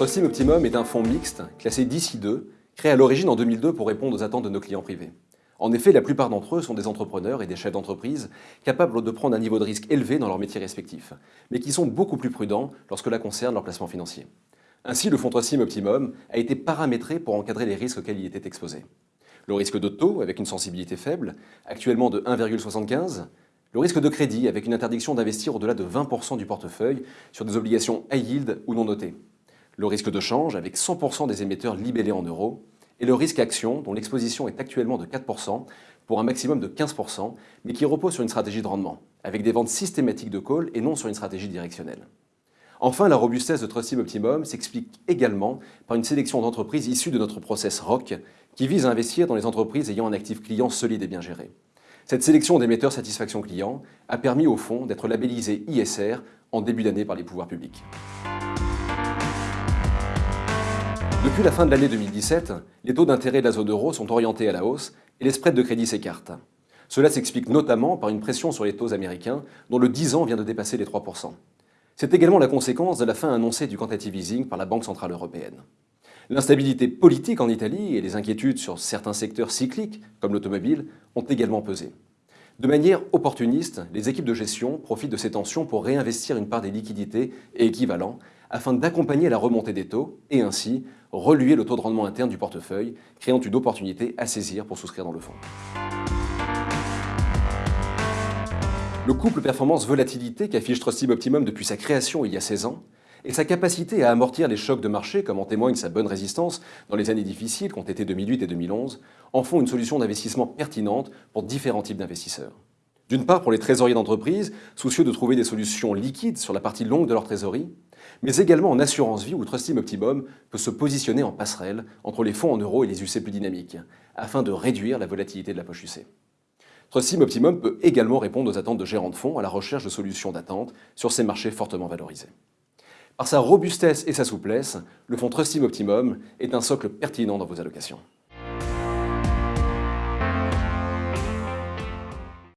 Trustim Optimum est un fonds mixte, classé d'ici 2, créé à l'origine en 2002 pour répondre aux attentes de nos clients privés. En effet, la plupart d'entre eux sont des entrepreneurs et des chefs d'entreprise capables de prendre un niveau de risque élevé dans leur métier respectif, mais qui sont beaucoup plus prudents lorsque cela concerne leur placement financier. Ainsi, le fonds Trustim Optimum a été paramétré pour encadrer les risques auxquels il était exposé. Le risque de taux, avec une sensibilité faible, actuellement de 1,75, le risque de crédit, avec une interdiction d'investir au-delà de 20% du portefeuille sur des obligations high yield ou non notées, le risque de change avec 100% des émetteurs libellés en euros, et le risque action dont l'exposition est actuellement de 4% pour un maximum de 15%, mais qui repose sur une stratégie de rendement, avec des ventes systématiques de call et non sur une stratégie directionnelle. Enfin, la robustesse de Trustim Optimum s'explique également par une sélection d'entreprises issues de notre process ROC qui vise à investir dans les entreprises ayant un actif client solide et bien géré. Cette sélection d'émetteurs satisfaction client a permis au fonds d'être labellisé ISR en début d'année par les pouvoirs publics. Depuis la fin de l'année 2017, les taux d'intérêt de la zone euro sont orientés à la hausse et les spreads de crédit s'écartent. Cela s'explique notamment par une pression sur les taux américains, dont le 10 ans vient de dépasser les 3%. C'est également la conséquence de la fin annoncée du quantitative easing par la Banque Centrale Européenne. L'instabilité politique en Italie et les inquiétudes sur certains secteurs cycliques, comme l'automobile, ont également pesé. De manière opportuniste, les équipes de gestion profitent de ces tensions pour réinvestir une part des liquidités et équivalents afin d'accompagner la remontée des taux et ainsi reluer le taux de rendement interne du portefeuille, créant une opportunité à saisir pour souscrire dans le fonds. Le couple performance-volatilité qu'affiche Trustim Optimum depuis sa création il y a 16 ans et sa capacité à amortir les chocs de marché, comme en témoigne sa bonne résistance dans les années difficiles qu'ont été 2008 et 2011, en font une solution d'investissement pertinente pour différents types d'investisseurs. D'une part pour les trésoriers d'entreprise, soucieux de trouver des solutions liquides sur la partie longue de leur trésorerie, mais également en assurance vie où Trustim Optimum peut se positionner en passerelle entre les fonds en euros et les UC plus dynamiques, afin de réduire la volatilité de la poche UC. Trustim Optimum peut également répondre aux attentes de gérants de fonds à la recherche de solutions d'attente sur ces marchés fortement valorisés. Par sa robustesse et sa souplesse, le fonds Trustim Optimum est un socle pertinent dans vos allocations.